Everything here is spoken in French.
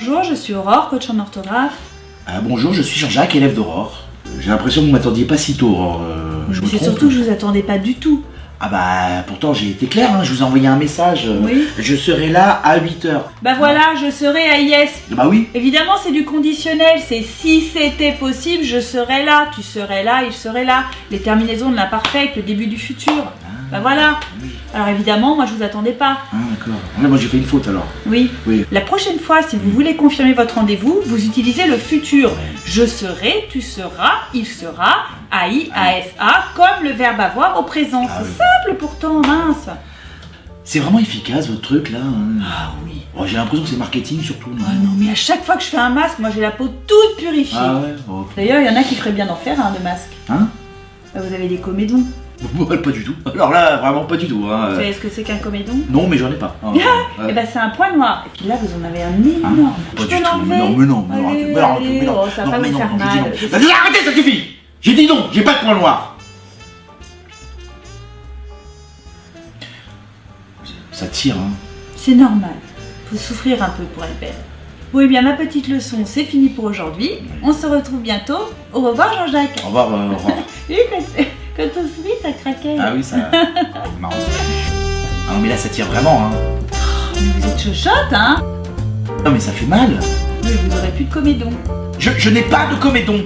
Bonjour, je suis Aurore, coach en orthographe. Ah, bonjour, je suis Jean-Jacques, élève d'Aurore. J'ai l'impression que vous m'attendiez pas si tôt, Aurore. Euh, je me C'est surtout que je vous attendais pas du tout. Ah bah, pourtant j'ai été clair, hein, je vous ai envoyé un message. euh, Oui. Je serai là à 8h. Bah voilà, je serai à Yes. Bah oui. Évidemment, c'est du conditionnel. C'est si c'était possible, je serais là. Tu serais là, il serait là. Les terminaisons de l'imparfait le début du futur. Bah voilà. Oui. Alors évidemment, moi je vous attendais pas. Ah d'accord. Ah, moi j'ai fait une faute alors. Oui. Oui. La prochaine fois, si vous voulez confirmer votre rendez-vous, vous utilisez le futur. Ouais. Je serai, tu seras, il sera, AI, ASA, comme le verbe avoir au présent. Ah c'est. Simple pourtant, mince. C'est vraiment efficace votre truc là. hein. Ah oui. Oh, j'ai l'impression que c'est marketing surtout. non Ah non, mais à chaque fois que je fais un masque, moi j'ai la peau toute purifiée. Ah ouais oh. D'ailleurs, il y en a qui feraient bien d'en faire un de masque. Hein? Bah, Vous avez des comédons. Pas du tout. Alors là, vraiment pas du tout. Hein. Vous savez ce que c'est qu'un comédon? Non, mais j'en ai pas. Ah. Eh ben c'est un point noir. Et puis là, vous en avez un énorme. Pas je du tout. Mais non, mais non, mais non, Allez, mais non, allez, mais non, oh, ça va non, pas mais vous non, faire mal. non. Vas-y, arrêtez, ça suffit J'ai dit non, j'ai pas de point noir Ça tire, hein. C'est normal. Faut souffrir un peu pour être belle. Bon, eh bien, ma petite leçon, c'est fini pour aujourd'hui. On se retrouve bientôt. Au revoir, Jean-Jacques. Au revoir, Aurore. Oui, quand, quand on sourit, ça craquait. Ah oui, ça. marrant. Ah non, mais là, ça tire vraiment, hein. Mais vous êtes chochotte, hein Non, mais ça fait mal. Oui, vous aurez plus de comédon. Je, je n'ai pas de comédon.